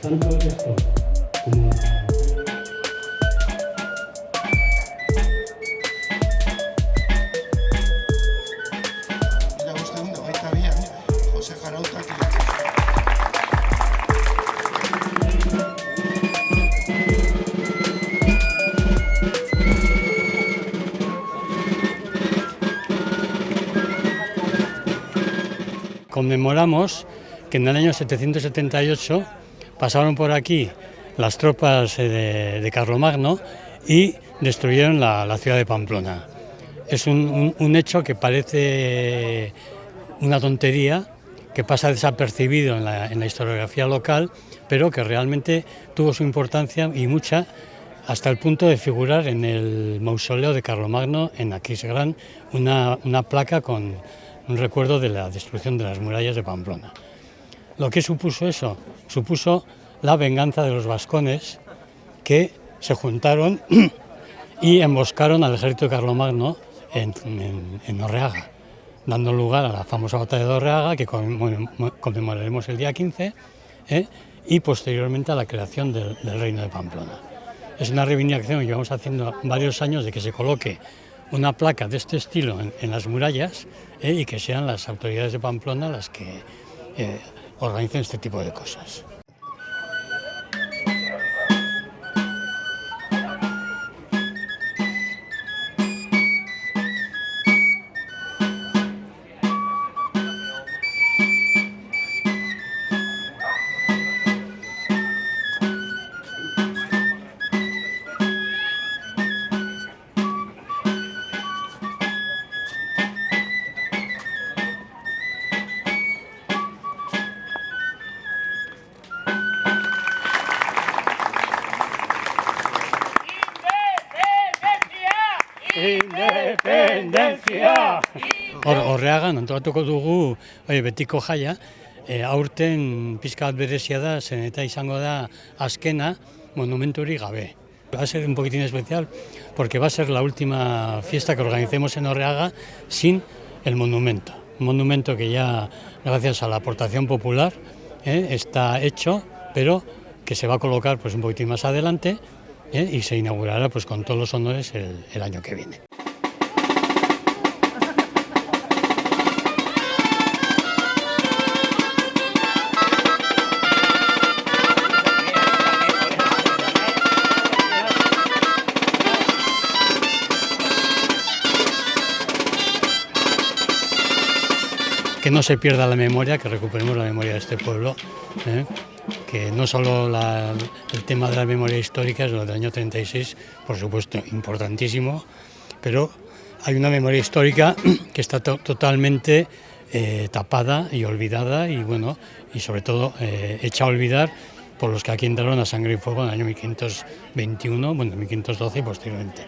tanto esto como conmemoramos que en el año 778 pasaron por aquí las tropas eh, de, Carlomagno y destruyeron la, ciudad de Pamplona. Es un, hecho que parece una tontería, que pasa desapercibido en la, en la historiografía local, pero que realmente tuvo su importancia y mucha hasta el punto de figurar en el mausoleo de Carlomagno en Aquisgrán una, una placa con un recuerdo de la destrucción de las murallas de Pamplona. ¿Lo que supuso eso? Supuso la venganza de los vascones que se juntaron y emboscaron al ejército de Carlomagno en, en, Orreaga, dando lugar a la famosa batalla de Orreaga que conmemo- conmemoraremos el día 15 ¿eh? y posteriormente a la creación del, reino de Pamplona. Es una reivindicación que llevamos haciendo varios años de que se coloque una placa de este estilo en, en las murallas ¿eh? y que sean las autoridades de Pamplona las que eh, organicen este tipo de cosas. Independentzia! Hor, horreagan, antolatuko dugu oie, betiko jaia, e, aurten pizka berezia da, zen eta izango da azkena monumenturi gabe. Va a ser un poquitín especial porque va a ser la última fiesta que organicemos en Orreaga sin el monumento. Un monumento que ya, gracias a la aportación popular, eh, está hecho, pero que se va a colocar pues, un poquitín más adelante eh, y se inaugurará pues, con todos los honores el- año que viene. que no se pierda la memoria, que recuperemos la memoria de este pueblo, ¿eh? Que no solo el tema de la memoria histórica es lo del año 36, por supuesto, importantísimo, pero hay una memoria histórica que está to- totalmente eh, tapada y olvidada y bueno, y sobre todo eh, hecha a olvidar por los que aquí entraron a sangre y fuego en el año 1521, bueno, 1512 y posteriormente.